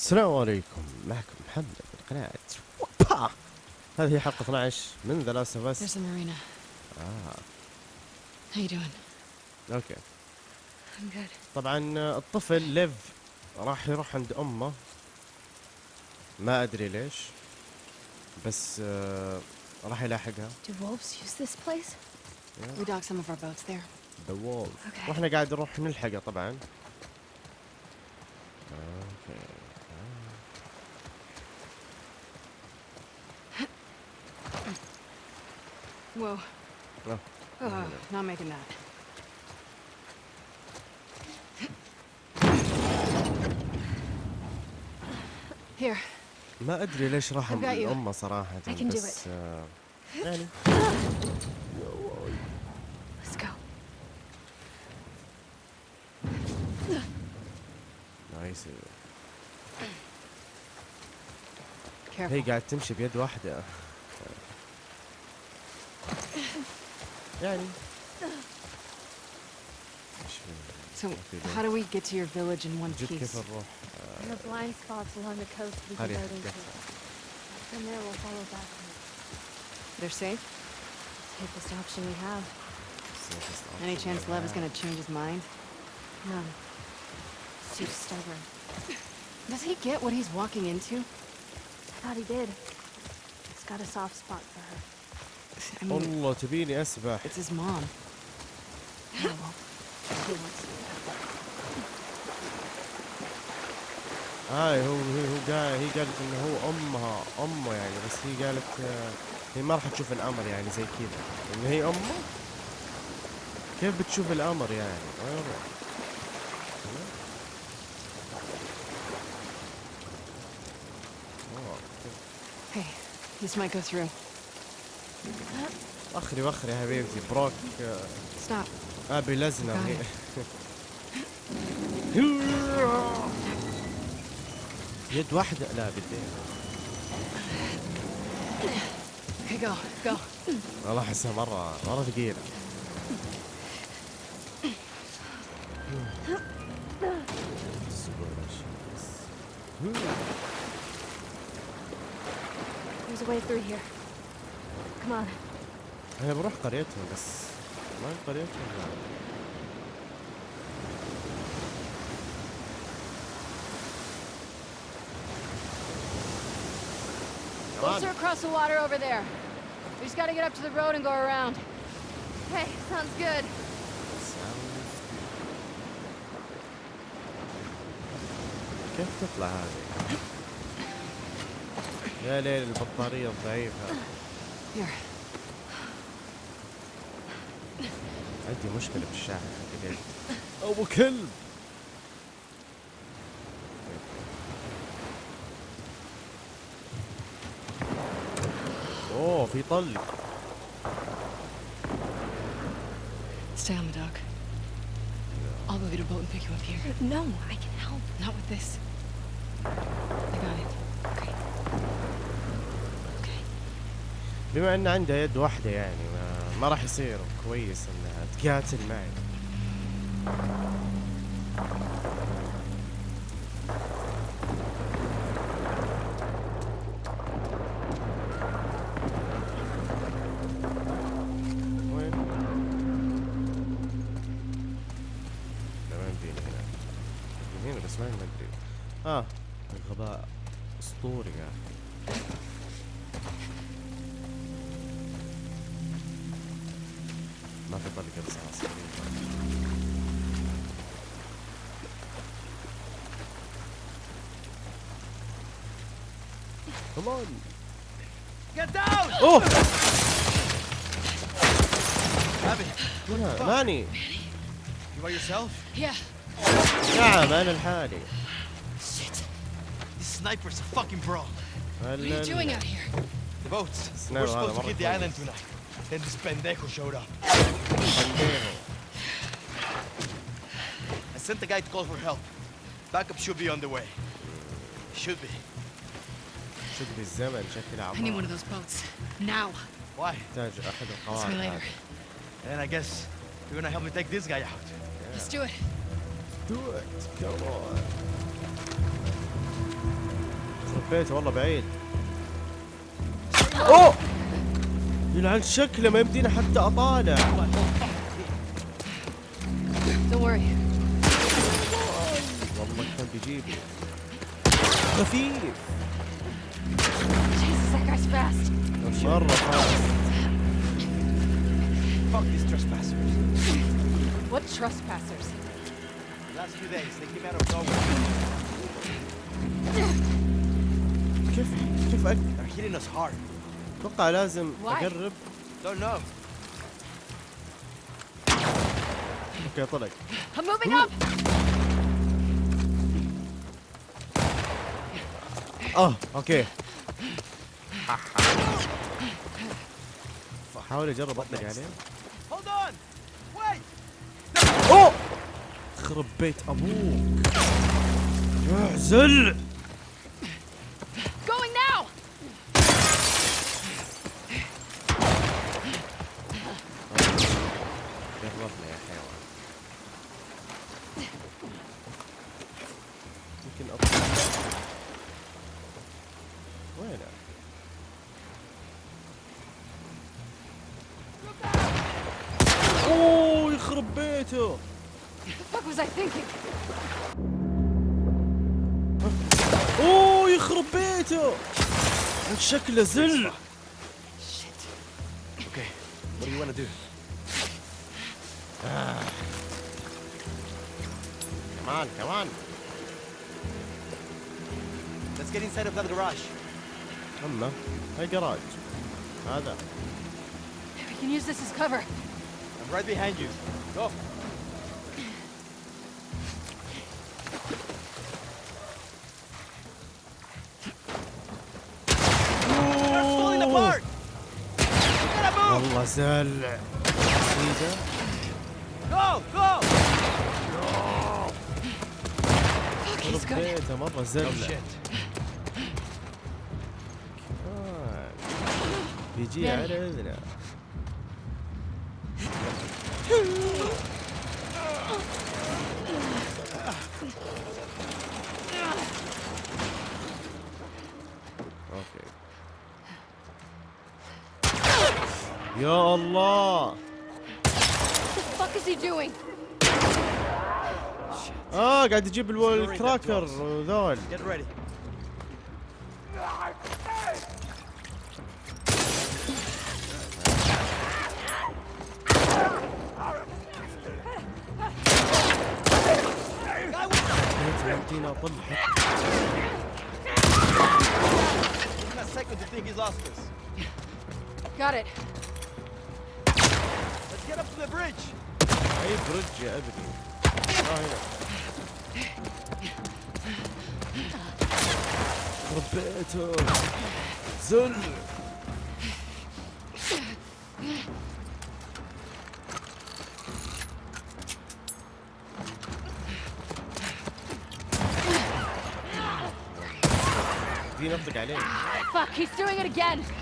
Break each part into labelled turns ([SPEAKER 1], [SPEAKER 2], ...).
[SPEAKER 1] السلام عليكم معكم محمد من قناة وبا هذه هي حلقة 12 من The Last of
[SPEAKER 2] Us
[SPEAKER 1] There's
[SPEAKER 2] the marina.
[SPEAKER 1] آه
[SPEAKER 2] How you doing?
[SPEAKER 1] أوكي
[SPEAKER 2] I'm good.
[SPEAKER 1] طبعا الطفل ليف راح يروح عند أمه ما أدري ليش بس آه راح يلاحقها
[SPEAKER 3] Do wolves use this place?
[SPEAKER 2] We docked some of our boats there.
[SPEAKER 1] the wall
[SPEAKER 3] Okay.
[SPEAKER 1] وإحنا قاعد نروح نلحقه طبعا أوكي
[SPEAKER 2] Whoa.
[SPEAKER 1] Oh.
[SPEAKER 2] Oh, not making that. Here.
[SPEAKER 1] ما ادري ليش راح
[SPEAKER 2] I've got you.
[SPEAKER 1] امه صراحة
[SPEAKER 3] I can do
[SPEAKER 1] بس آه يعني
[SPEAKER 3] Let's go.
[SPEAKER 1] نايس
[SPEAKER 2] Careful.
[SPEAKER 1] هي قاعد تمشي بيد واحدة Ready.
[SPEAKER 2] So, how do we get to your village in one piece?
[SPEAKER 3] In the blind spots along the coast we can go into. From there, we'll follow back.
[SPEAKER 2] They're safe?
[SPEAKER 3] Safest option we have.
[SPEAKER 2] Option Any chance Lev is gonna change his mind?
[SPEAKER 3] None. Too stubborn.
[SPEAKER 2] Does he get what he's walking into?
[SPEAKER 3] I thought he did. He's got a soft spot for her.
[SPEAKER 2] I mean,
[SPEAKER 1] والله تبيني أسبح
[SPEAKER 2] it's his mom.
[SPEAKER 3] Yeah, well, he wants to.
[SPEAKER 1] هاي هو هي هو قال هي قالت إنه هو أمها أمه يعني بس هي قالت آه، هي ما راح تشوف الأمر يعني زي كذا ان هي أمه كيف بتشوف الأمر يعني
[SPEAKER 2] Hey, this might go through.
[SPEAKER 1] وخري وخري يا حبيبتي بروك
[SPEAKER 2] Stop.
[SPEAKER 1] أبي
[SPEAKER 2] لزنة
[SPEAKER 1] هي. يد واحدة لا
[SPEAKER 2] go.
[SPEAKER 1] والله احسها مرة مرة ثقيلة أنا بروح قريتهم بس هي قريتهم لا.
[SPEAKER 2] Closer across the water over there. We just gotta get up to the road and go around.
[SPEAKER 3] Hey, sounds good.
[SPEAKER 1] كيف تطلع هذه؟ يا ليل البطارية الضعيفة
[SPEAKER 2] Here.
[SPEAKER 1] عندي مشكلة بالشاحن حقي أبو كلب أوه في طلق
[SPEAKER 2] Stay on the dock. I'll go get a boat and pick you up here.
[SPEAKER 3] No, I can help.
[SPEAKER 2] Not with this. I got it. Okay. Okay.
[SPEAKER 1] بما أن عندها يد واحدة يعني ما, ما راح يصير. كويس إنها تقاتل معي.
[SPEAKER 4] sniper's a fucking bro.
[SPEAKER 2] What are you doing out here?
[SPEAKER 4] The boats.
[SPEAKER 1] Sniper,
[SPEAKER 4] We're supposed to
[SPEAKER 1] هذا
[SPEAKER 4] hit the
[SPEAKER 1] مرة
[SPEAKER 4] island
[SPEAKER 1] كويس.
[SPEAKER 4] tonight. Then this pendejo showed up. I sent the guy to call for help. Backup should be on the way. Should be.
[SPEAKER 1] شد بالزمن شكل
[SPEAKER 2] I need one
[SPEAKER 1] عمار
[SPEAKER 2] of those boats. Now.
[SPEAKER 4] Why?
[SPEAKER 1] يحتاج احد
[SPEAKER 2] See me
[SPEAKER 1] القواعد
[SPEAKER 2] later.
[SPEAKER 1] هذه.
[SPEAKER 4] And I guess you're gonna help me take this guy out.
[SPEAKER 2] Let's do it.
[SPEAKER 1] Do it. Come on. حبيته والله بعيد. أوه! يلعن شكله ما يمدينا حتى
[SPEAKER 3] أطالع.
[SPEAKER 1] والله كان بيجيبه. خفيف. مرة فاست
[SPEAKER 3] What trespassers?
[SPEAKER 4] The last few days, they came out of nowhere. Hard.
[SPEAKER 1] أتوقع لازم
[SPEAKER 3] Why?
[SPEAKER 1] أقرب
[SPEAKER 4] Don't know.
[SPEAKER 1] أوكي طلق
[SPEAKER 3] I'm moving up!
[SPEAKER 1] آه أوكي حاول أجرب أطلق عليه
[SPEAKER 4] Hold on! Wait!
[SPEAKER 1] أوه خرب بيت أبوك اعزل
[SPEAKER 3] Going now!
[SPEAKER 1] قربنا يا حيوان يمكن أطلع. وينه أوه يخرب بيته? أوه يخرب بيته. شكله زل.
[SPEAKER 4] Okay, what do you want to do?
[SPEAKER 1] كمان كمان
[SPEAKER 4] Let's get inside of that garage.
[SPEAKER 1] اما هاي جراج هذا
[SPEAKER 3] We can use this as cover.
[SPEAKER 4] I'm right behind you. Go. They're falling apart! We gotta move!
[SPEAKER 1] والله زل سيده
[SPEAKER 4] Go! Go!
[SPEAKER 3] Fuck, he's
[SPEAKER 1] خرب
[SPEAKER 3] good.
[SPEAKER 1] بيته مرة زل بيجي. على إذنه. أوكي. يا الله? آه قاعد يجيب الكراكر وذول
[SPEAKER 4] Get ready.
[SPEAKER 1] يمدينا اطلع
[SPEAKER 4] In a second to think he's lost us.
[SPEAKER 3] Got it.
[SPEAKER 4] Let's get up to the bridge.
[SPEAKER 1] اي برج يا ابني آه هنا ربيته
[SPEAKER 3] again.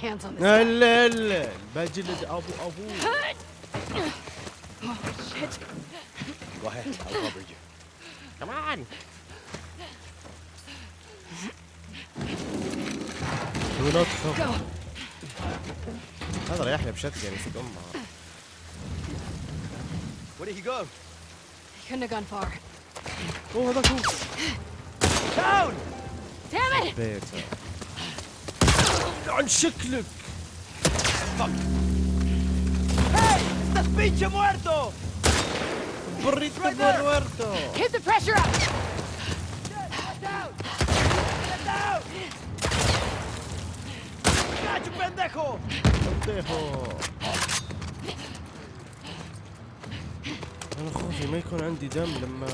[SPEAKER 3] Hands on this. guy.
[SPEAKER 1] الا الا بجلد ابو ابوه
[SPEAKER 3] Oh shit!
[SPEAKER 4] Go ahead, I'll cover you.
[SPEAKER 1] كمان Do not cover.
[SPEAKER 3] Go.
[SPEAKER 1] هذا ريحنا بشتقن يسق امها
[SPEAKER 4] Where did he go?
[SPEAKER 3] He couldn't have gone far.
[SPEAKER 1] اوه هذاك هو
[SPEAKER 4] Down!
[SPEAKER 3] Damn it!
[SPEAKER 1] بيته عن شكلك. أنا خوفي ما يكون عندي دم لما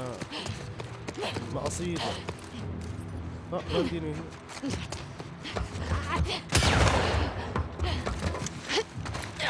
[SPEAKER 1] لما اصيده آه،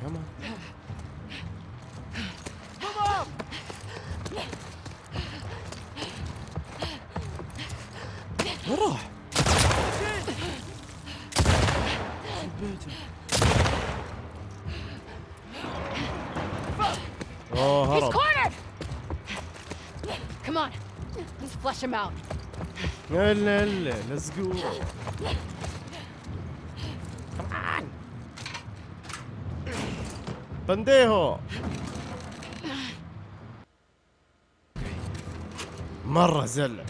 [SPEAKER 1] كمان
[SPEAKER 4] Come on!
[SPEAKER 1] وين راح؟ في بيته اوه
[SPEAKER 3] He's
[SPEAKER 1] هرب
[SPEAKER 3] cornered! Come on, let's him out.
[SPEAKER 1] الا الا ليتس جو بنديهو مرة زلة.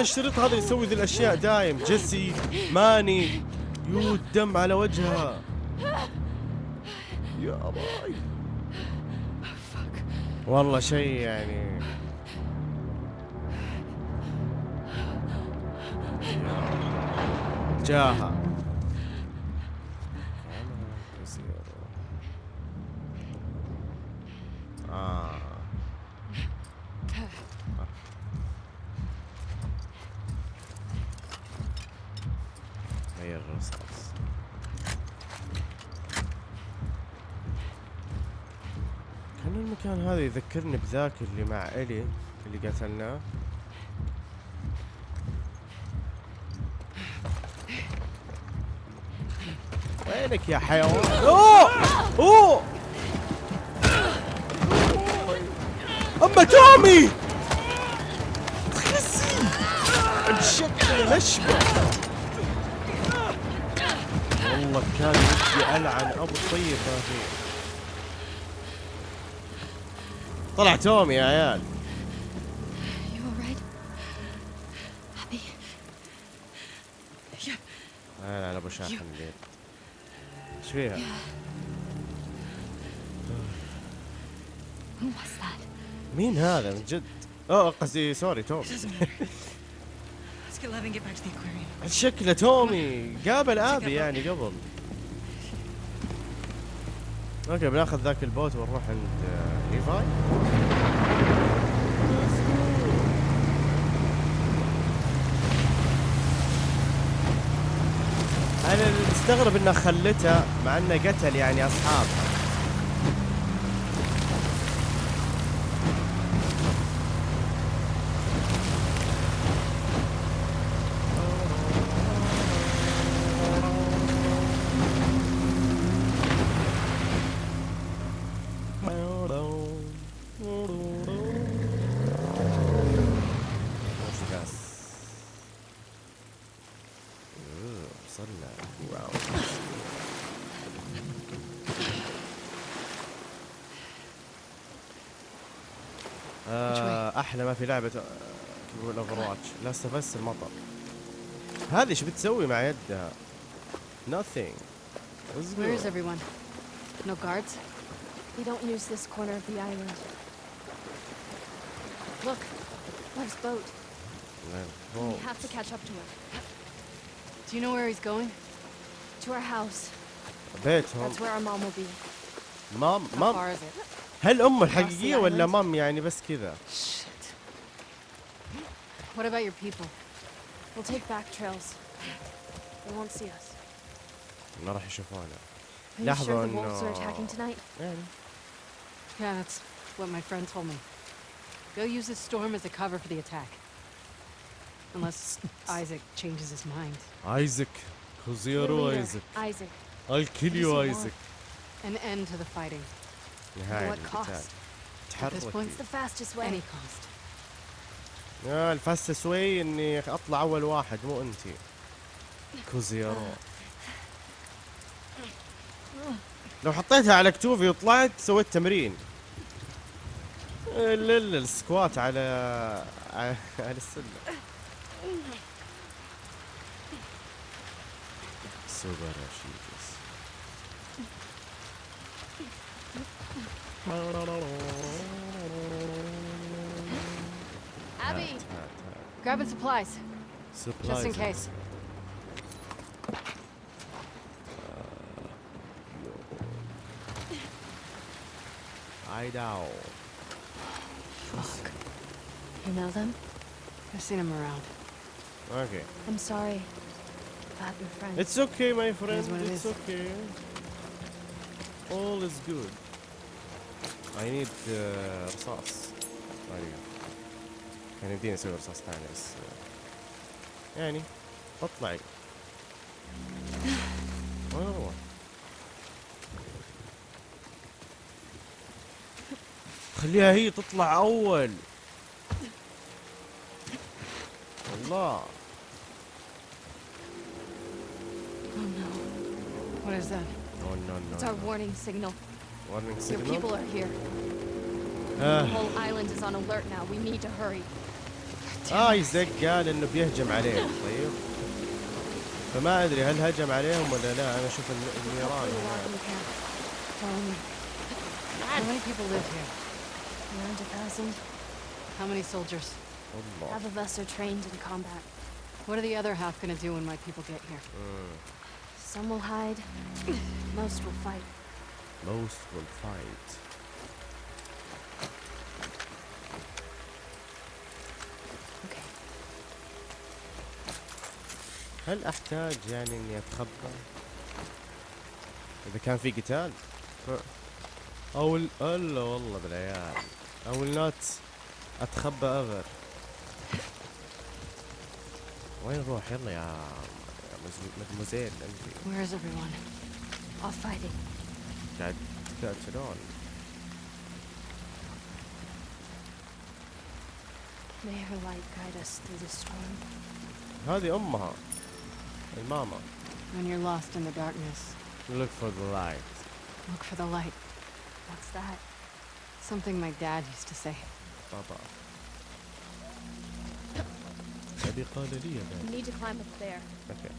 [SPEAKER 1] الشريط هذا يسوي ذي الأشياء دايم. جيسي ماني يو الدم على وجهها. يا باي والله شيء يعني. جاها آه. الرصاص كان المكان هذا يذكرني بذاك اللي مع إلي اللي قتلناه. وينك يا حيوان؟ أوه! أوه! أما تومي! تخسي! الشكل والله كان ودي العن ابو الطيب ما في طلع تومي يا عيال? لا لا أبو شاحن الليل. إيش فيها؟ مين هذا؟ من جد؟ أوه قصدي سوري تومي. شكله تومي. قابل آبي يعني قبل. أوكي بناخذ ذاك ال boat ونروح عند آه، ليفاي أنا مستغرب إنه خلته مع إنه قتل يعني اصحابها بس أوه، وصلنا wow آه، أحلى ما في لعبه تقول Overwatch لا بس المطر هذه إيش بتسوي مع يدها nothing Let's
[SPEAKER 3] Where is everyone? No guards?
[SPEAKER 5] We don't use this corner of the island.
[SPEAKER 3] Look,
[SPEAKER 5] Lev's boat.
[SPEAKER 1] Oh,
[SPEAKER 5] We have to catch up to him.
[SPEAKER 3] do you know where he's going?
[SPEAKER 5] To our house.
[SPEAKER 1] بيتهم
[SPEAKER 5] That's where our mom will be.
[SPEAKER 1] مام
[SPEAKER 3] How
[SPEAKER 1] مام
[SPEAKER 3] far is it?
[SPEAKER 1] هل امه الحقيقيه
[SPEAKER 6] the
[SPEAKER 1] ولا. مام يعني بس كذا.
[SPEAKER 6] What about your people?
[SPEAKER 3] We'll take back trails. They won't see us.
[SPEAKER 1] ما راح يشوفونا
[SPEAKER 3] Are you
[SPEAKER 1] لحظة
[SPEAKER 3] sure the wolves are
[SPEAKER 1] إنه-
[SPEAKER 3] attacking tonight?
[SPEAKER 1] يعني
[SPEAKER 2] Yeah, that's what my friend told me. They'll use this storm as a cover for the attack. Unless Isaac changes his mind.
[SPEAKER 1] ايزك
[SPEAKER 3] Your
[SPEAKER 1] خزيرو
[SPEAKER 3] leader,
[SPEAKER 1] ايزك
[SPEAKER 3] Isaac.
[SPEAKER 1] الكليو
[SPEAKER 3] What does he
[SPEAKER 1] ايزك
[SPEAKER 2] An end to the fighting.
[SPEAKER 1] نهاية
[SPEAKER 3] What
[SPEAKER 1] القتال
[SPEAKER 3] cost?
[SPEAKER 2] At this
[SPEAKER 1] تحركي
[SPEAKER 2] point,
[SPEAKER 3] It's the fastest way.
[SPEAKER 2] Any cost.
[SPEAKER 1] آه الفاسة سوي إني أطلع أول واحد مو انتي كوزيرو. لو حطيتها على كتوفي وطلعت سويت تمرين. لا السكوات على على السلة. سوبر شيكس
[SPEAKER 2] Grabbing supplies. Supplies. Just in case.
[SPEAKER 1] Uh, I know.
[SPEAKER 3] Fuck. You know them?
[SPEAKER 2] I've seen them around.
[SPEAKER 1] Okay.
[SPEAKER 3] I'm sorry about your friend.
[SPEAKER 1] It's okay, my friend.
[SPEAKER 2] It
[SPEAKER 1] it's okay. All is good. I need uh, sauce. There you كان يمديني أسوي رصاص ثاني بس uh, يعني اطلعي. وين أروح؟ خليها هي تطلع اول. الله.
[SPEAKER 3] Oh no.
[SPEAKER 2] What is that?
[SPEAKER 1] Oh no no.
[SPEAKER 3] It's our warning signal.
[SPEAKER 1] Warning
[SPEAKER 3] Your
[SPEAKER 1] signal.
[SPEAKER 3] people are here. The
[SPEAKER 1] آه.
[SPEAKER 3] whole island is on alert now. We need to hurry.
[SPEAKER 1] ايزك قال انه بيهجم عليهم طيب فما ادري هل هجم عليهم ولا لا أنا أشوف الن- النيران.
[SPEAKER 2] How many soldiers?
[SPEAKER 3] Half of us are trained in combat.
[SPEAKER 2] What are the other half gonna do when my people get here?
[SPEAKER 3] Some will hide. Most will fight.
[SPEAKER 1] most will fight هل أحتاج يعني إني اتخبى إذا كان في قتال؟ ف- أو ال- ألا والله بالعيال. أو النوت اتخبى ابر وين نروح؟ يلا يا مدموزيل انت
[SPEAKER 2] Where is everyone?
[SPEAKER 3] Off fighting.
[SPEAKER 1] قاعد تقاتلون.
[SPEAKER 3] May her light guide us through the storm.
[SPEAKER 1] هذه أمها. Hey, Mama.
[SPEAKER 2] When you're lost in the darkness.
[SPEAKER 1] Look for the light.
[SPEAKER 2] Look for the light.
[SPEAKER 3] What's that?
[SPEAKER 2] Something my dad used to say.
[SPEAKER 3] Baba.
[SPEAKER 1] you
[SPEAKER 3] need to climb up there.
[SPEAKER 2] Okay.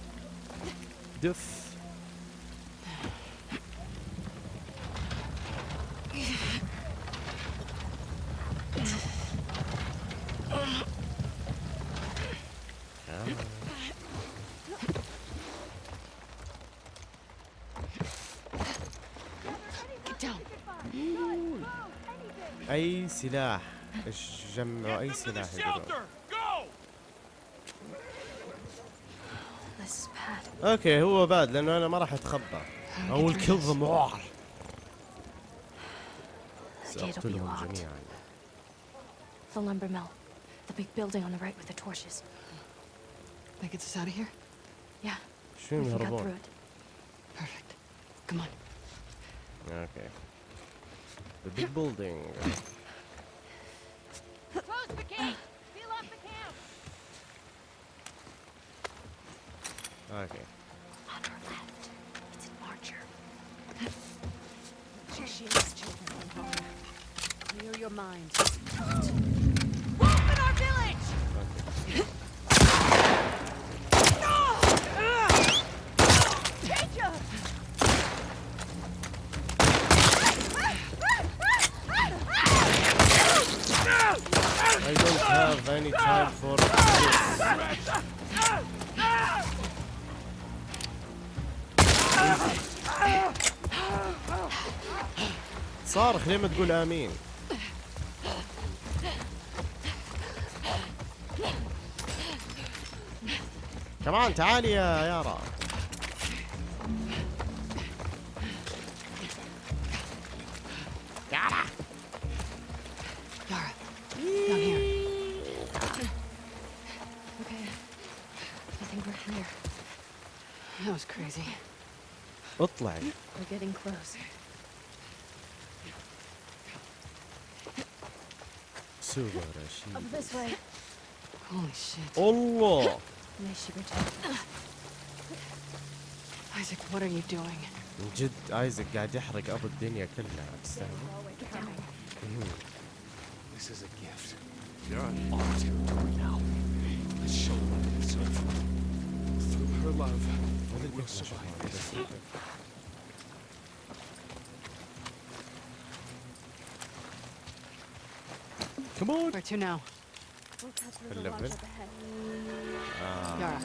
[SPEAKER 2] Yes.
[SPEAKER 1] اي سلاح جمعوا اي سلاح. أوكي هو باد لأنه أنا ما راح اتخبى will
[SPEAKER 3] be
[SPEAKER 1] سأقتلهم
[SPEAKER 3] locked.
[SPEAKER 1] جميعا
[SPEAKER 3] The lumber mill. The big building on the right with the torches.
[SPEAKER 2] That gets us out of here?
[SPEAKER 3] Yeah,
[SPEAKER 1] شو
[SPEAKER 3] we cut through it.
[SPEAKER 2] Perfect. Come on.
[SPEAKER 1] أوكي the big building.
[SPEAKER 3] Close the gate! Seal up the camp!
[SPEAKER 1] Okay.
[SPEAKER 3] On our left. It's an archer. She shields children from harm. Clear your mind. Wolf in our village!
[SPEAKER 1] Okay. Have any time for this. تصارخ ليه ما تقول آمين. كمان تعالي يا يارا
[SPEAKER 2] That was crazy.
[SPEAKER 1] اطلعي
[SPEAKER 7] We're getting close.
[SPEAKER 1] سوبر
[SPEAKER 7] Up
[SPEAKER 1] شيء
[SPEAKER 7] this way.
[SPEAKER 2] Holy shit.
[SPEAKER 1] الله
[SPEAKER 7] ماشي برجع.
[SPEAKER 2] Isaac, what are you doing?
[SPEAKER 1] من جد ايزك قاعد يحرق ابو الدنيا كلها تستاهل
[SPEAKER 4] This is a gift. They're on our territory now. Let's show them what it's all for. Through her love, We'll survive this.
[SPEAKER 1] كمون
[SPEAKER 2] Where to now?
[SPEAKER 3] We'll cut through
[SPEAKER 1] في
[SPEAKER 3] the lodge
[SPEAKER 1] الليفل
[SPEAKER 3] up ahead.
[SPEAKER 2] Yara,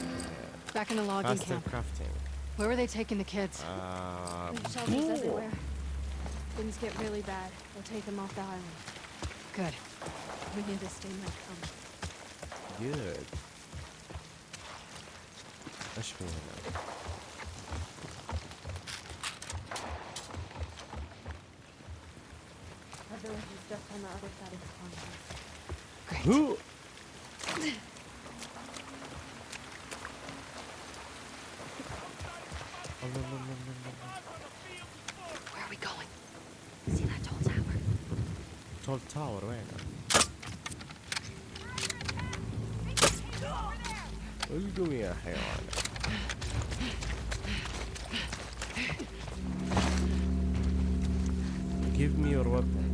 [SPEAKER 2] back in the logging
[SPEAKER 1] فاستر
[SPEAKER 2] camp.
[SPEAKER 1] كرافتنج
[SPEAKER 2] Where were they taking the kids?
[SPEAKER 1] آه
[SPEAKER 3] There's shelters everywhere. Things get really bad. We'll take them off the island.
[SPEAKER 2] Good.
[SPEAKER 3] We need to stay my come.
[SPEAKER 1] جود إيش في هنا؟
[SPEAKER 3] Our village is just on the other side of the pond.
[SPEAKER 2] Great.
[SPEAKER 1] هو الله الله الله الله الله.
[SPEAKER 2] Where are we going?
[SPEAKER 7] See that tall tower?
[SPEAKER 1] tall tower وين؟ القم يا حيوان Give me your weapon.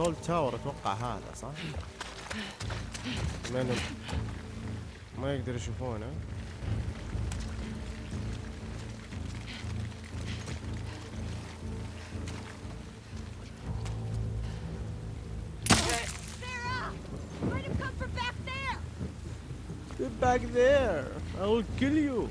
[SPEAKER 1] control tower أتوقع هذا صح؟ ما يقدر يشوفونه
[SPEAKER 3] Back there,
[SPEAKER 1] I will kill you.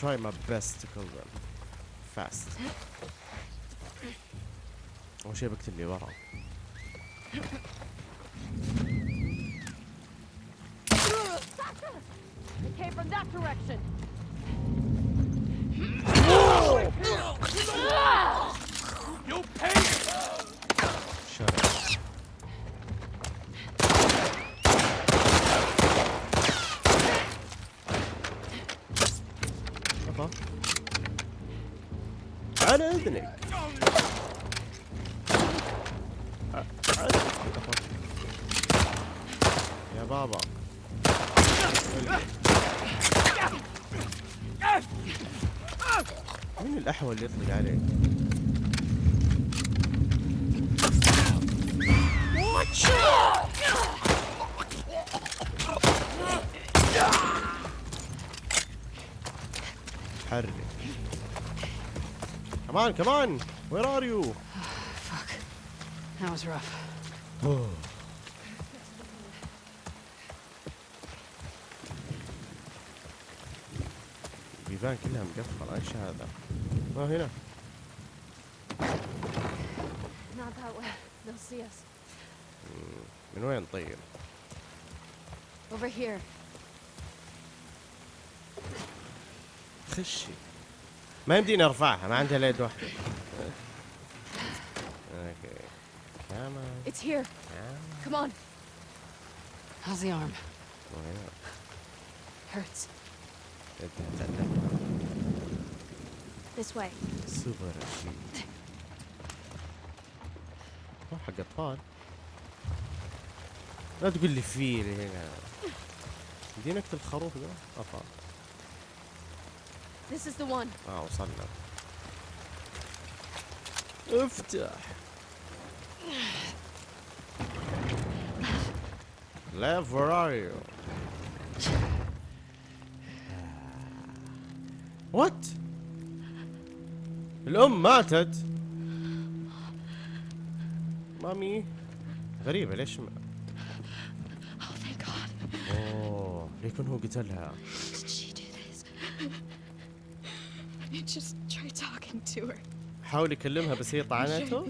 [SPEAKER 1] try my best to kill them fast. أول شي بكتب لي ورا.
[SPEAKER 3] It came from that direction!
[SPEAKER 1] الأحول اللي يطلق عليك؟ حرك كمان كمان وير ار يو
[SPEAKER 2] Fuck. That was rough.
[SPEAKER 1] البيبان كلها مقفلة إيش هذا؟ اه هنا
[SPEAKER 3] Not that way. They'll see us.
[SPEAKER 1] من وين طيب؟
[SPEAKER 3] Over here.
[SPEAKER 1] خشي ما يمديني ارفعها ما عندها يد واحدة اوكي كمان
[SPEAKER 3] It's here. Come on.
[SPEAKER 2] How's the arm?
[SPEAKER 1] وهنا
[SPEAKER 3] Hurts. This way.
[SPEAKER 1] سوبر شيء هو حق اطفال لا تقول لي فيل هنا. يمديني اقتل الخروف ده؟ أفا.
[SPEAKER 3] This is the one.
[SPEAKER 1] آه وصلنا. افتح. Lev, where are you? وات الأم ماتت. مامي. غريبة ليش ما أوه ليكن هو قتلها. حاول يكلمها بس هي طعنته؟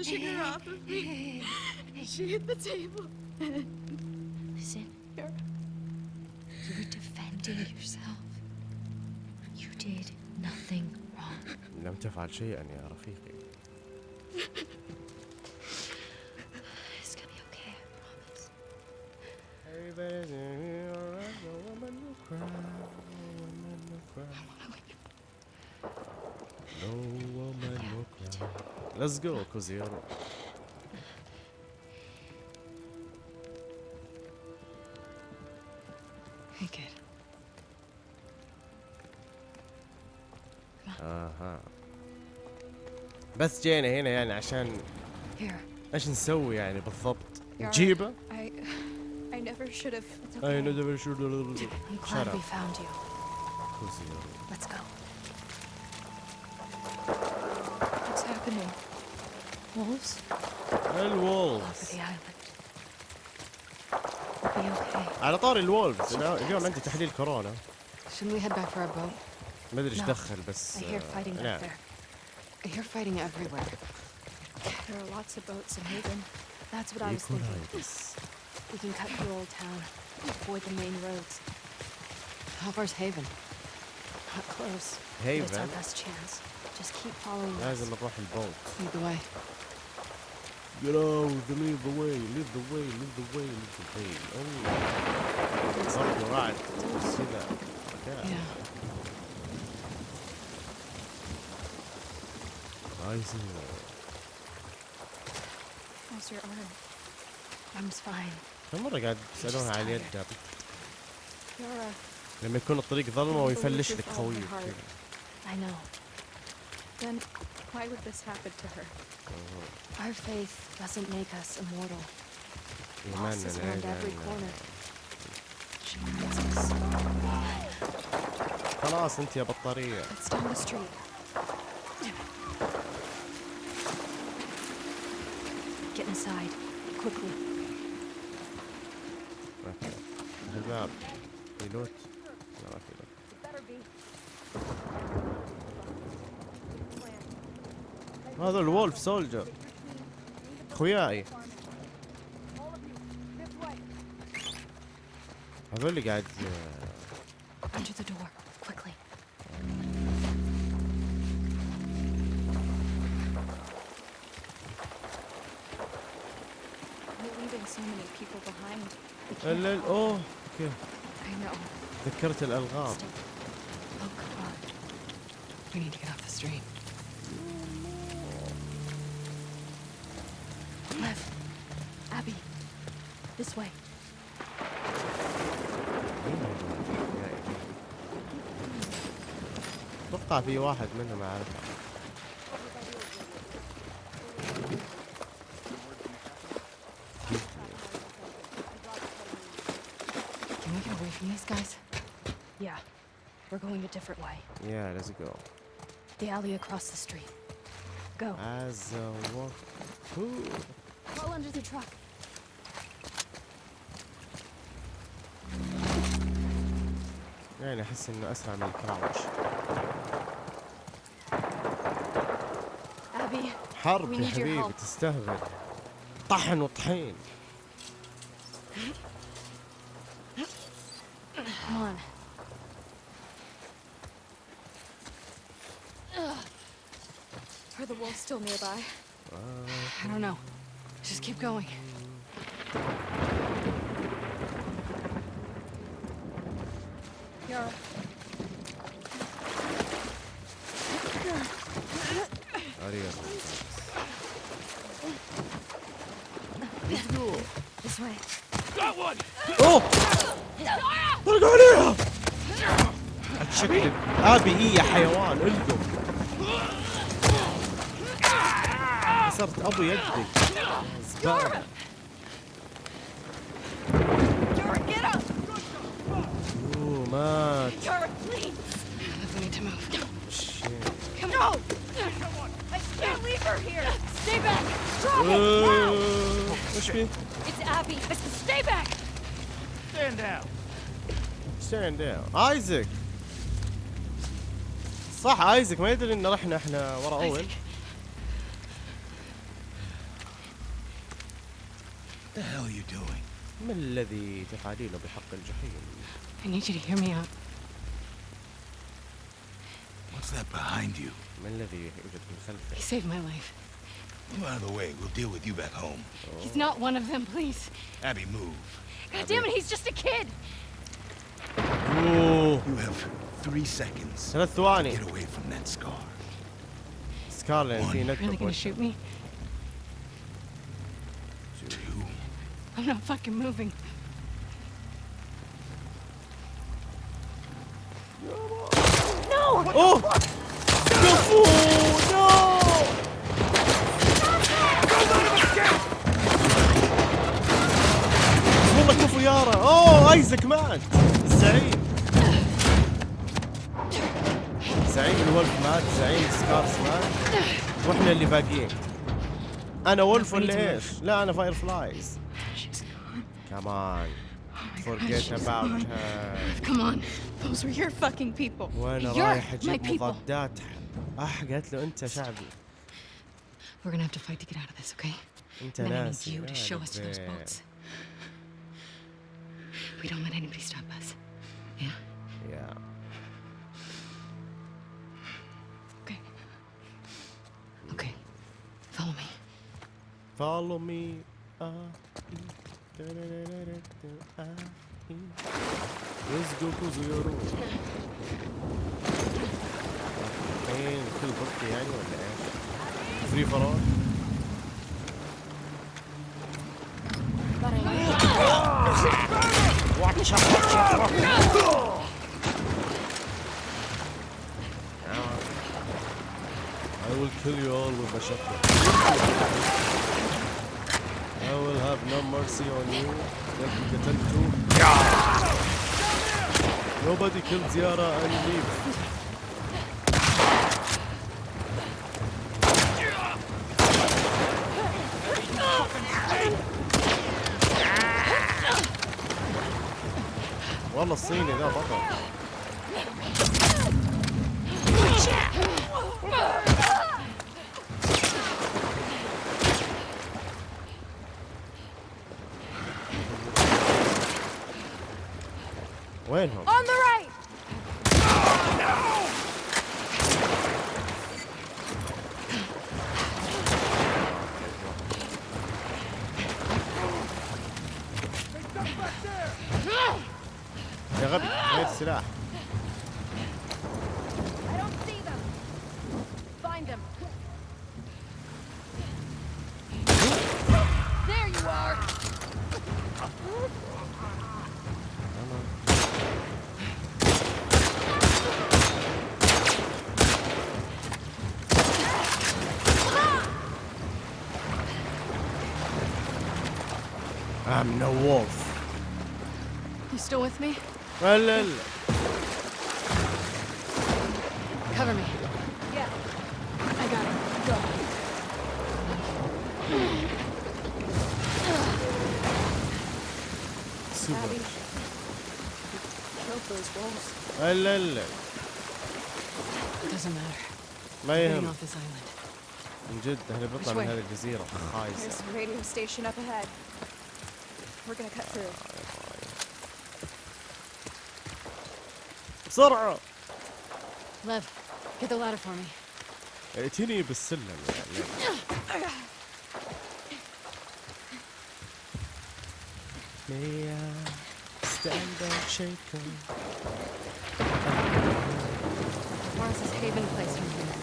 [SPEAKER 3] It's just pushing her off of me. She hit the table. Listen, you were defending yourself. You did nothing wrong.
[SPEAKER 1] لم تفعل شيئا يا رفيقي Let's go كوزيرو
[SPEAKER 3] Hey, kid.
[SPEAKER 1] اها بس جينا هنا يعني عشان
[SPEAKER 3] Here.
[SPEAKER 1] ايش نسوي يعني بالضبط
[SPEAKER 3] Yara,
[SPEAKER 1] نجيبه
[SPEAKER 3] I, I never should have. It's
[SPEAKER 1] اي
[SPEAKER 3] okay.
[SPEAKER 1] ندبر شو
[SPEAKER 3] I'm glad
[SPEAKER 1] Shut
[SPEAKER 3] we
[SPEAKER 1] up.
[SPEAKER 3] found you. Wolves? All over
[SPEAKER 1] الولفز
[SPEAKER 3] the island. We'll be okay.
[SPEAKER 1] على طاري الولفز أنا اليوم عندي تحليل كورونا
[SPEAKER 2] Shouldn't we head back for our boat?
[SPEAKER 1] ما ادري ايش
[SPEAKER 3] No.
[SPEAKER 1] دخل بس
[SPEAKER 3] I hear
[SPEAKER 1] آه،
[SPEAKER 3] fighting
[SPEAKER 1] نعم
[SPEAKER 3] back there.
[SPEAKER 2] I hear fighting everywhere.
[SPEAKER 3] There are lots of boats in Haven. That's what I was
[SPEAKER 1] يكون
[SPEAKER 3] thinking.
[SPEAKER 1] هايبس
[SPEAKER 2] We can cut through Old Town, avoid the main roads. How far's Haven? Not close. But it's our
[SPEAKER 1] هيفن
[SPEAKER 2] best chance. Just keep following us.
[SPEAKER 1] لازم نروح البوت
[SPEAKER 2] Lead the way.
[SPEAKER 1] You know, the lead the way, lead the way, lead the way, lead the way. Oh. برضو رعد كذا كذا.
[SPEAKER 2] Yeah.
[SPEAKER 1] عايزين
[SPEAKER 3] How's your arm?
[SPEAKER 2] Arm's fine.
[SPEAKER 1] كم مرة قاعد تسألونها على اليد قبل
[SPEAKER 3] Yara,
[SPEAKER 1] لما يكون الطريق ظلمة ويفلش لك خويك كذا.
[SPEAKER 2] I know.
[SPEAKER 3] then why would this happen to her?
[SPEAKER 2] Our faith doesn't make us immortal. Loss is around every corner. She needs us.
[SPEAKER 1] خلاص انت يا بطارية
[SPEAKER 3] It's down the street.
[SPEAKER 2] Get inside. Quickly.
[SPEAKER 1] الباب في لوت لا ما في لوت هذا الولف سولجر خوياي هذول اللي قاعد آه،
[SPEAKER 2] Under the door. Quickly.
[SPEAKER 3] You're leaving so many people behind. We can't
[SPEAKER 1] ال- ال- اوه أوكي
[SPEAKER 3] I know.
[SPEAKER 1] ذكرت الالغام
[SPEAKER 3] Still.
[SPEAKER 2] Oh, come on. We need to get off the street.
[SPEAKER 3] This way.
[SPEAKER 1] اتوقع في واحد منهم اعرفه
[SPEAKER 2] Can we get away from these guys?
[SPEAKER 3] Yeah. We're going a different way.
[SPEAKER 1] يا ليتس جو
[SPEAKER 3] The alley across the street. Go.
[SPEAKER 1] از ووك
[SPEAKER 3] Crawl under the truck.
[SPEAKER 1] فعلا أحس إنه أسرع من الكراوش
[SPEAKER 3] أبي
[SPEAKER 1] حرب يا حبيبي تستهبل طحن وطحين
[SPEAKER 3] Are the walls still nearby?
[SPEAKER 2] Uh, I don't know. Just keep going.
[SPEAKER 1] اريد
[SPEAKER 3] this way.
[SPEAKER 1] أوه! طلقوا عليها! ابي إيه يا حيوان؟ القم كسرت أبو يدك زبالة! أوه مات.
[SPEAKER 3] Dora, please!
[SPEAKER 2] We need to move.
[SPEAKER 1] شيت.
[SPEAKER 3] Come on! I can't leave her here! Stay back! Drop it!
[SPEAKER 1] أوه، وش فيه؟
[SPEAKER 3] It's Abby! I said stay back!
[SPEAKER 4] Stand down.
[SPEAKER 1] stand down ايزك صح ايزك ما يدري ان رحنا إحنا ورا اول
[SPEAKER 8] the hell are you doing?
[SPEAKER 1] ما الذي تفعلينه بحق الجحيم
[SPEAKER 2] I need you to hear me out.
[SPEAKER 8] What's that behind you?
[SPEAKER 1] ما الذي يوجد من
[SPEAKER 2] He
[SPEAKER 1] خلفه
[SPEAKER 2] saved my life.
[SPEAKER 8] You out of the way. We'll deal with you back home. Oh.
[SPEAKER 2] He's not one of them, please.
[SPEAKER 8] Abby, move.
[SPEAKER 3] God Abby. damn it, he's just a kid.
[SPEAKER 1] Ooh.
[SPEAKER 8] You have three seconds. Get away from that scar.
[SPEAKER 1] Scarlet, One.
[SPEAKER 2] You're
[SPEAKER 1] really
[SPEAKER 2] gonna shoot me?
[SPEAKER 8] Two.
[SPEAKER 2] I'm not fucking moving.
[SPEAKER 1] No! Oh! يارا اوه ايزك مات زعيم زعيم الولف مات زعيم سكارس مات وإحنا اللي باقيين أنا ولف ولا إيش؟ لا أنا فاير فلايز. كمان
[SPEAKER 3] Oh
[SPEAKER 1] forget about her
[SPEAKER 3] Come on. Those were your fucking people. You're
[SPEAKER 1] رايح
[SPEAKER 3] أجيب.
[SPEAKER 1] مضادات اح قالت له انت شعبي
[SPEAKER 2] We're gonna have to fight to get out of this, okay?
[SPEAKER 1] انت
[SPEAKER 2] And then I need
[SPEAKER 1] ناسي
[SPEAKER 2] you to show us to those boats. We don't let anybody stop us. Yeah?
[SPEAKER 1] يا
[SPEAKER 2] Okay. Okay. Follow me.
[SPEAKER 1] Follow me. Ah, يزقوا زيرو الحين كل يعني؟ فري فرول I will kill you all with my shotgun. I will have no mercy on you. لكن قتلته. Nobody killed Ziara and leave. والله الصيني ذا بطل وينهم؟ لا لا لا
[SPEAKER 2] Cover me.
[SPEAKER 3] Yeah.
[SPEAKER 2] I got it. Go.
[SPEAKER 1] سوبر
[SPEAKER 3] Abby. Killed those wolves.
[SPEAKER 1] لا لا لا
[SPEAKER 2] It doesn't matter.
[SPEAKER 1] ما
[SPEAKER 2] Getting
[SPEAKER 1] يهم
[SPEAKER 2] off this island.
[SPEAKER 1] من جد احنا بنطلع
[SPEAKER 2] Which
[SPEAKER 1] من
[SPEAKER 2] way?
[SPEAKER 1] هذه الجزيرة خايسة
[SPEAKER 3] There's a radio station up ahead. We're gonna cut through.
[SPEAKER 1] بسرعة
[SPEAKER 2] Lev, get the ladder for me.
[SPEAKER 1] ائتني بالسلم يعني May I stand and shake on
[SPEAKER 2] Morris's Haven place from here.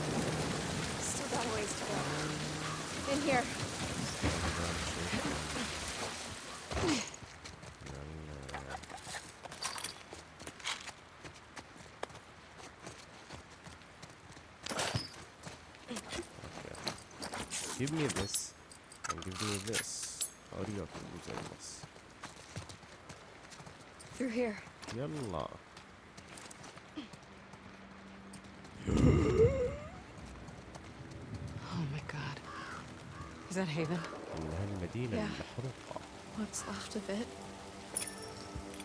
[SPEAKER 3] Still got a ways to go. In here.
[SPEAKER 1] Give me this. And give me this. أريكم gozaimasu.
[SPEAKER 3] Through here.
[SPEAKER 1] يلا.
[SPEAKER 2] Oh my god. Is that Haven?
[SPEAKER 1] إنها المدينة
[SPEAKER 3] Yeah.
[SPEAKER 1] المحروقة.
[SPEAKER 3] What's left of it?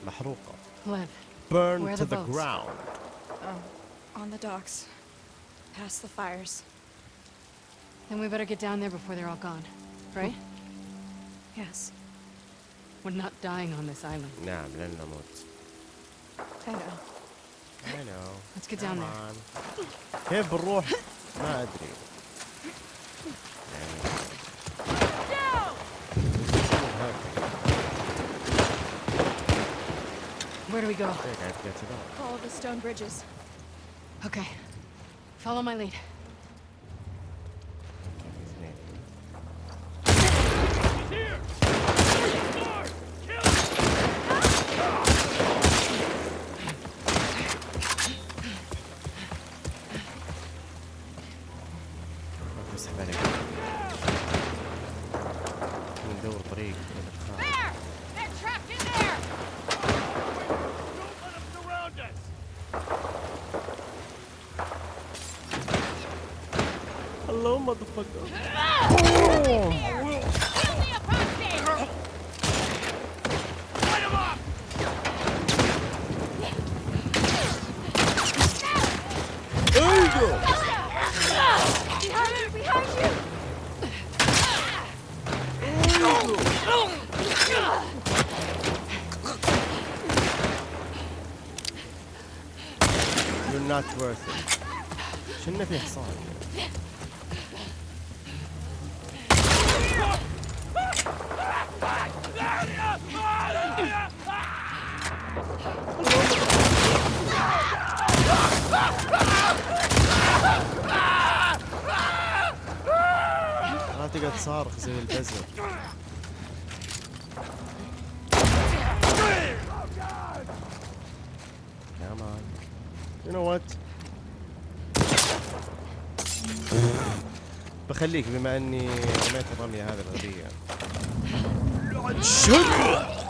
[SPEAKER 1] محروقة.
[SPEAKER 2] Lev,
[SPEAKER 1] Burn
[SPEAKER 2] Where are
[SPEAKER 1] to
[SPEAKER 2] the
[SPEAKER 1] the
[SPEAKER 2] boats?
[SPEAKER 1] ground.
[SPEAKER 3] Oh, on the docks. Past the fires.
[SPEAKER 2] then we better get down there before they're all gone. Right?
[SPEAKER 3] Yes.
[SPEAKER 2] We're not dying on this island.
[SPEAKER 1] نعم لن نموت.
[SPEAKER 3] I know.
[SPEAKER 1] I know.
[SPEAKER 2] Let's get down
[SPEAKER 1] Come
[SPEAKER 2] there.
[SPEAKER 1] on. كيف بنروح؟ ما أدري. يعني-
[SPEAKER 2] Where do we go?
[SPEAKER 1] هيك قاعد تقاتل.
[SPEAKER 3] Follow the stone bridges.
[SPEAKER 2] Okay. Follow my lead.
[SPEAKER 1] بخليك بما اني رميت الرمية هذه الغبية Let's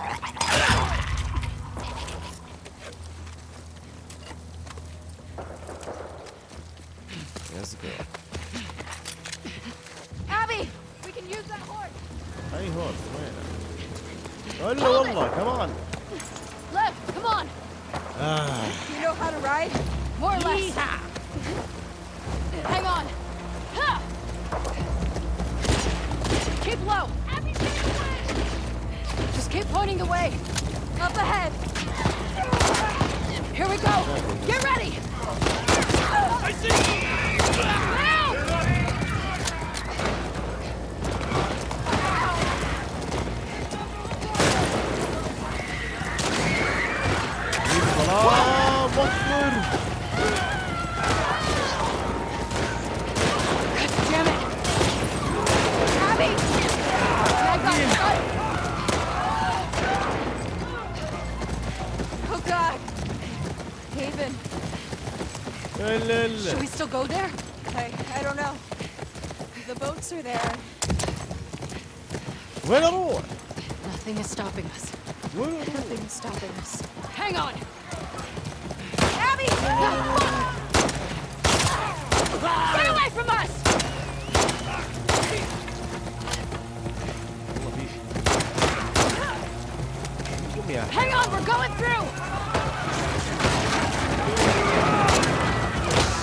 [SPEAKER 1] قوم يا أخي.
[SPEAKER 5] Hang on. We're going through.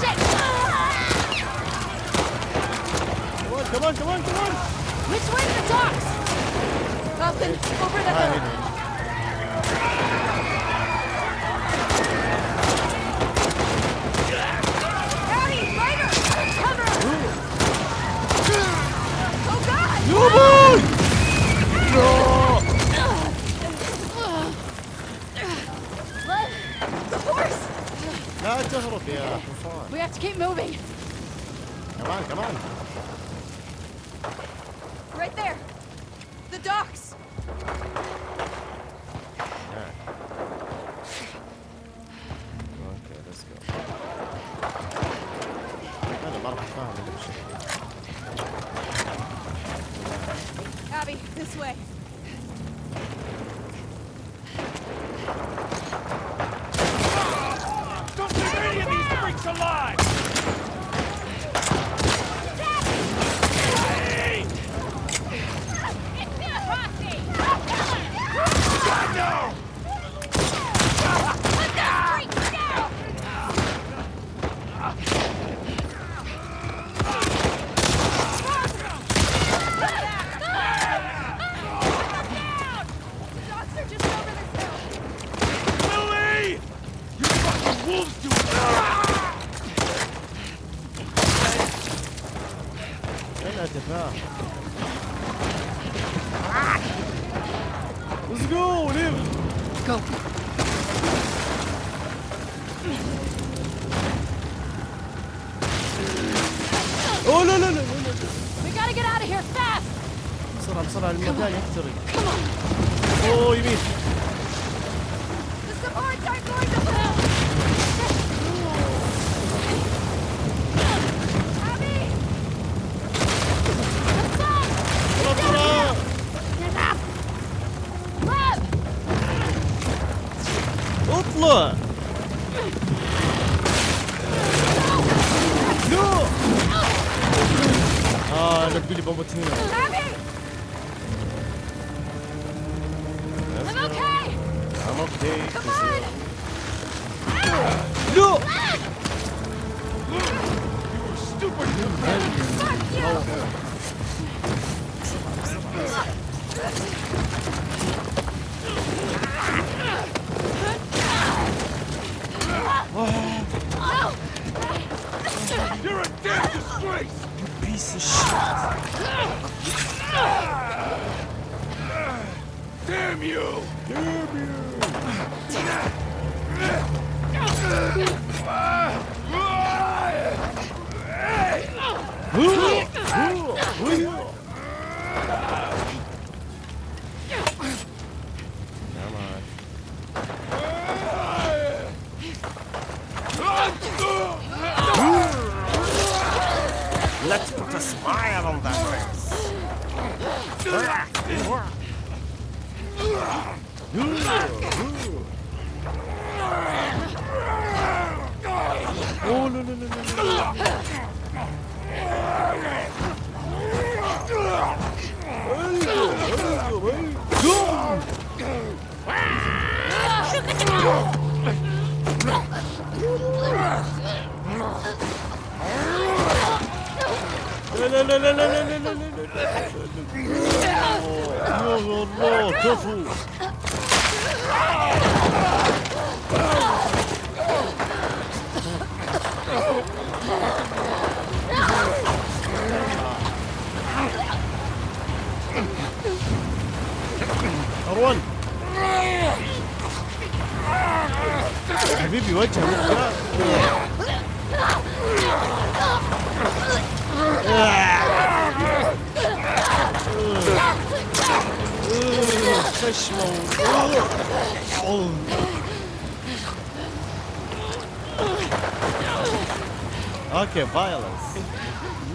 [SPEAKER 5] Shit.
[SPEAKER 1] كمان كمان كمان كمان
[SPEAKER 5] Which way to the docks?
[SPEAKER 3] Nothing. Over the
[SPEAKER 1] هاي
[SPEAKER 3] hill.
[SPEAKER 1] هنا.
[SPEAKER 3] Abby! Ryder! Cover! Oh god!
[SPEAKER 1] يا لا تهرب يا حصان
[SPEAKER 5] We have to keep moving.
[SPEAKER 1] كمان كمان
[SPEAKER 3] Right
[SPEAKER 9] wolves do
[SPEAKER 1] Let's go, live!
[SPEAKER 2] Go!
[SPEAKER 1] Oh, no, no, no.
[SPEAKER 2] We gotta get out of here fast!
[SPEAKER 1] بسرعة بسرعة المكان يحترق.
[SPEAKER 3] Come on!
[SPEAKER 1] Oh, يمين! Ooh.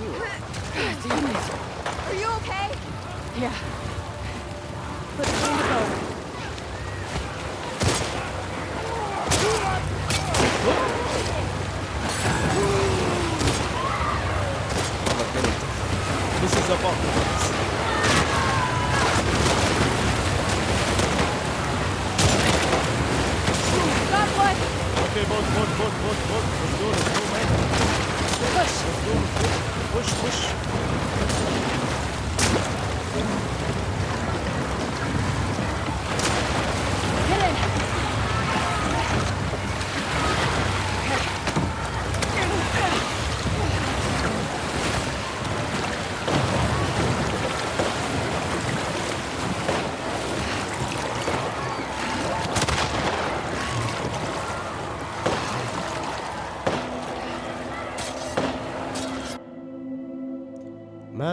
[SPEAKER 3] Are you okay?
[SPEAKER 2] Yeah.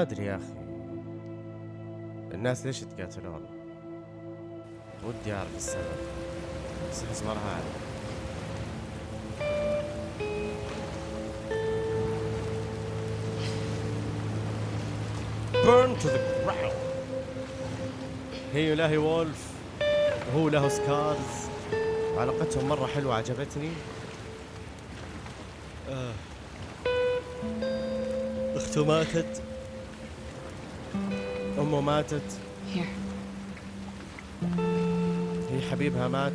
[SPEAKER 1] ما أدري يا أخي. الناس ليش يتقاتلون ودي أعرف السبب. بس احس ما راح أعرف. Burn to the ground. هي لا هي وولف. وهو له سكارز. علاقتهم مرة حلوة عجبتني. آه. ماتت. أمه ماتت. هي حبيبها مات.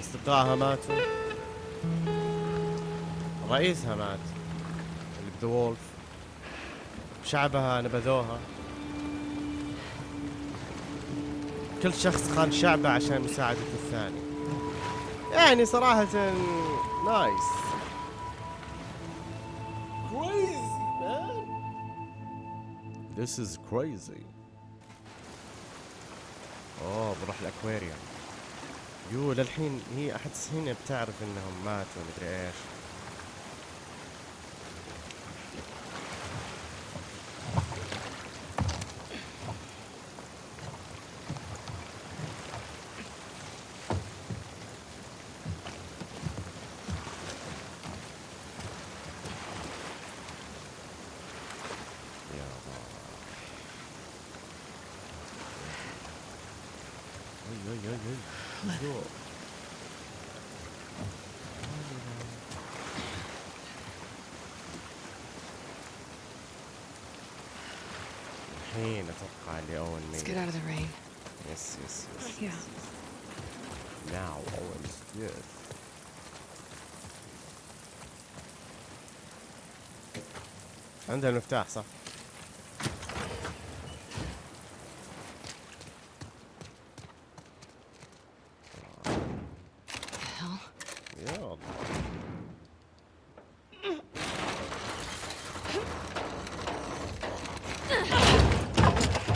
[SPEAKER 1] أصدقائها ماتوا. رئيسها مات. اللي بذا وولف. شعبها نبذوها. كل شخص خان شعبه عشان مساعدة الثاني يعني صراحة نايس This is crazy. اوه بروح الأكواريوم. يو للحين هي أحس هنا بتعرف إنهم ماتوا مدري إيش يا الله اي اي اي اي جو. الحين أتوقع اللي أوين
[SPEAKER 2] Let's
[SPEAKER 1] ميت
[SPEAKER 2] get out of the rain.
[SPEAKER 1] yes yes yes
[SPEAKER 2] Yeah.
[SPEAKER 1] Now Owen is dead. عندها المفتاح صح؟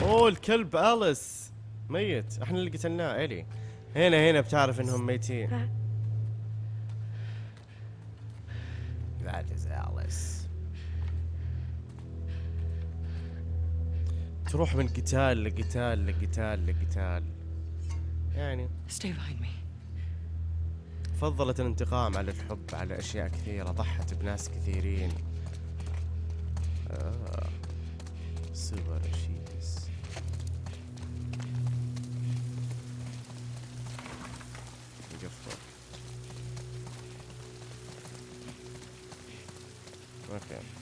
[SPEAKER 1] أوه الكلب أليس ميت. إحنا اللي قتلناه إلي. هنا هنا بتعرف إنهم ميتين. تروح من قتال لقتال لقتال لقتال يعني
[SPEAKER 2] Stay behind me.
[SPEAKER 1] فضلت الانتقام على الحب على أشياء كثيرة ضحت بناس كثيرين آه. سوبر شيس نقفل أوكي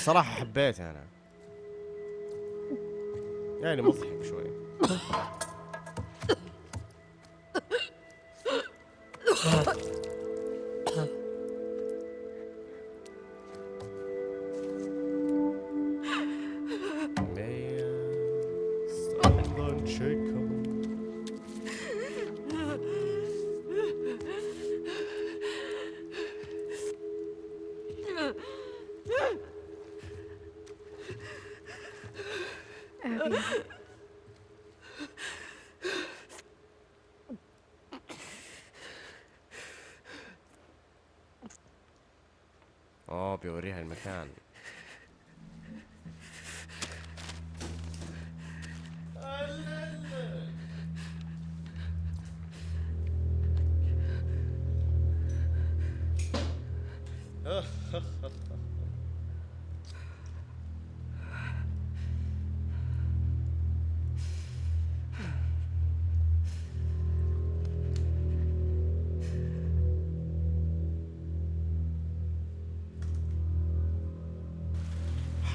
[SPEAKER 1] أول صراحة حبيته أنا. يعني مضحك شوي.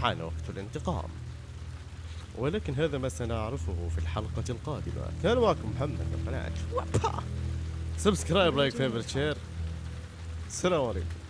[SPEAKER 1] حان وقت الانتقام. ولكن هذا ما سنعرفه في الحلقة القادمة. كان معكم محمد من قناة. subscribe like favorite share السلام عليكم.